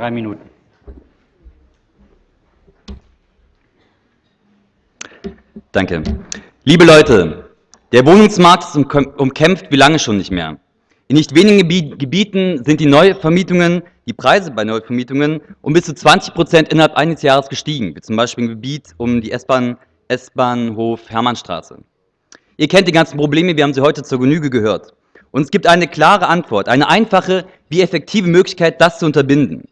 Drei Minuten. Danke. Liebe Leute, der Wohnungsmarkt ist umkämpft wie lange schon nicht mehr. In nicht wenigen Gebieten sind die Neuvermietungen, die Preise bei Neuvermietungen um bis zu 20 Prozent innerhalb eines Jahres gestiegen, wie zum Beispiel im Gebiet um die S-Bahn, S-Bahnhof Hermannstraße. Ihr kennt die ganzen Probleme, wir haben sie heute zur Genüge gehört. Und es gibt eine klare Antwort, eine einfache, wie effektive Möglichkeit, das zu unterbinden.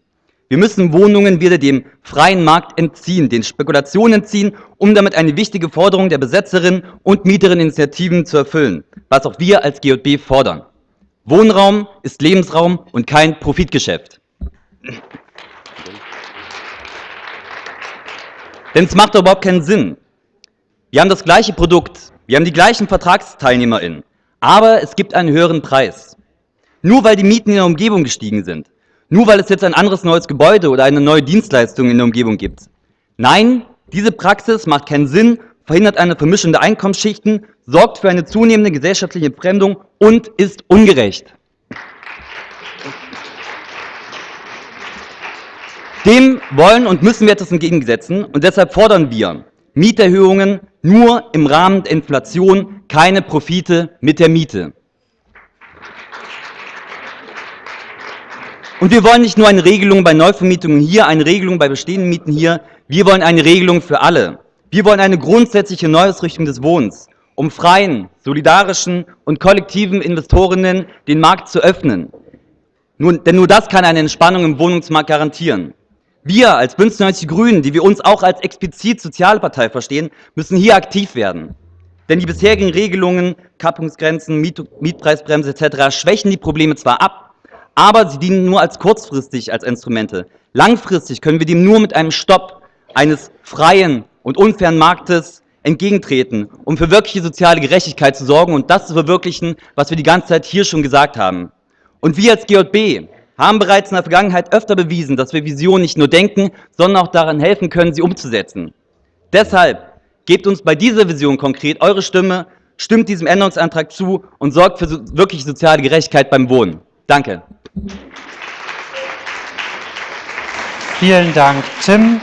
Wir müssen Wohnungen wieder dem freien Markt entziehen, den Spekulationen entziehen, um damit eine wichtige Forderung der Besetzerinnen und Mieterinitiativen zu erfüllen, was auch wir als GJB fordern. Wohnraum ist Lebensraum und kein Profitgeschäft. Denn es macht doch überhaupt keinen Sinn. Wir haben das gleiche Produkt, wir haben die gleichen VertragsteilnehmerInnen, aber es gibt einen höheren Preis. Nur weil die Mieten in der Umgebung gestiegen sind, nur weil es jetzt ein anderes neues Gebäude oder eine neue Dienstleistung in der Umgebung gibt. Nein, diese Praxis macht keinen Sinn, verhindert eine Vermischung der Einkommensschichten, sorgt für eine zunehmende gesellschaftliche Entfremdung und ist ungerecht. Dem wollen und müssen wir etwas entgegensetzen und deshalb fordern wir Mieterhöhungen nur im Rahmen der Inflation, keine Profite mit der Miete. Und wir wollen nicht nur eine Regelung bei Neuvermietungen hier, eine Regelung bei bestehenden Mieten hier, wir wollen eine Regelung für alle. Wir wollen eine grundsätzliche Neuausrichtung des Wohnens, um freien, solidarischen und kollektiven Investorinnen den Markt zu öffnen. Nun, denn nur das kann eine Entspannung im Wohnungsmarkt garantieren. Wir als Bündnis 90 Grünen, die wir uns auch als explizit soziale Partei verstehen, müssen hier aktiv werden. Denn die bisherigen Regelungen, Kappungsgrenzen, Miet Mietpreisbremse etc. schwächen die Probleme zwar ab, aber sie dienen nur als kurzfristig als Instrumente. Langfristig können wir dem nur mit einem Stopp eines freien und unfairen Marktes entgegentreten, um für wirkliche soziale Gerechtigkeit zu sorgen und das zu verwirklichen, was wir die ganze Zeit hier schon gesagt haben. Und wir als GJB haben bereits in der Vergangenheit öfter bewiesen, dass wir Visionen nicht nur denken, sondern auch daran helfen können, sie umzusetzen. Deshalb gebt uns bei dieser Vision konkret eure Stimme, stimmt diesem Änderungsantrag zu und sorgt für wirkliche soziale Gerechtigkeit beim Wohnen. Danke. Vielen Dank, Tim.